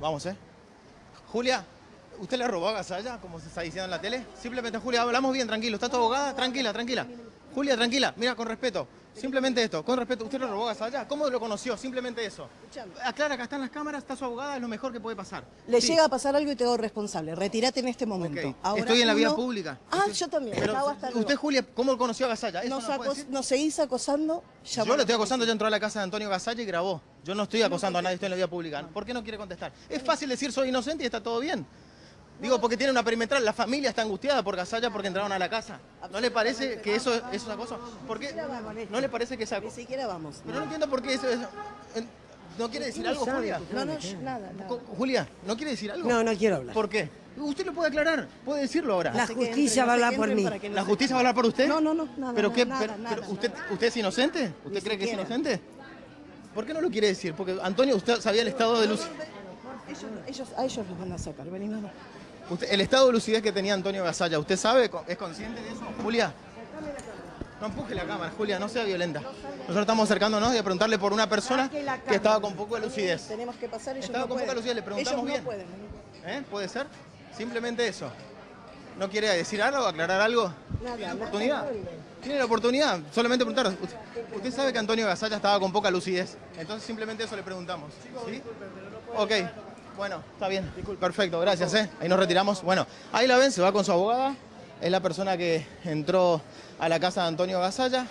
vamos, ¿eh? Julia, ¿usted le robó a Gasalla, como se está diciendo en la tele? Simplemente, Julia, hablamos bien, tranquilo. ¿Está tu abogada? Tranquila, tranquila. Julia, tranquila. Mira, con respeto. Simplemente esto, con respeto. ¿Usted le robó a Gasalla? ¿Cómo lo conoció? Simplemente eso. Aclara, acá están las cámaras, está su abogada, es lo mejor que puede pasar. Le Sí. llega a pasar algo y te hago responsable. Retírate en este momento. Ahora Estoy en la vía uno- pública. Ah, yo también. Pero, luego. usted, Julia, ¿cómo conoció a Gasalla? ¿Eso nos, no acos- nos seguís acosando. llama Yo le estoy acosando, ya entró a la casa de Antonio Gasalla y grabó. Yo no estoy acosando a nadie, estoy en la vía pública. ¿Por qué no quiere contestar? Es fácil decir soy inocente y está todo bien. Digo, porque tiene una perimetral, la familia está angustiada por Gasalla porque entraron a la casa. ¿No le parece que eso, eso es acoso? ¿Por qué? ¿No le parece que es Ni siquiera vamos. Pero no entiendo por qué eso es... ¿No quiere decir algo, Julia? No, no, nada, Julia, ¿no quiere decir algo? No, no quiero hablar. ¿Por qué? Usted lo puede aclarar, puede decirlo ahora. La justicia va a hablar por mí. ¿La justicia va a hablar por usted? No, no, no, nada, ¿Pero qué? nada, pero- nada, pero nada. usted, ¿Usted es inocente? ¿Usted cree que es inocente? ¿Por qué no lo quiere decir? Porque Antonio, usted sabía el estado de luz. Ellos, ellos- a ellos los van a sacar. Vení, vamos. Usted- el estado de lucidez que tenía Antonio Gasalla, ¿usted sabe? ¿Es consciente de eso? Julia. No empuje la cámara, Julia, no sea violenta. Nosotros estamos acercándonos y a preguntarle por una persona que estaba con poco de lucidez. Tenemos que pasar. Ellos Estaba no con poca lucidez, le preguntamos bien. ¿Eh? ¿Puede ser? Simplemente eso. ¿No quiere decir algo, aclarar algo? ¿Tiene la oportunidad? ¿Tiene la oportunidad? Solamente preguntar. Usted sabe que Antonio Gasalla estaba con poca lucidez. Entonces simplemente eso le preguntamos. ¿Sí? Ok. Bueno, está bien. Perfecto, gracias. ¿eh? Ahí nos retiramos. Bueno, ahí la ven, se va con su abogada. Es la persona que entró a la casa de Antonio Gasalla.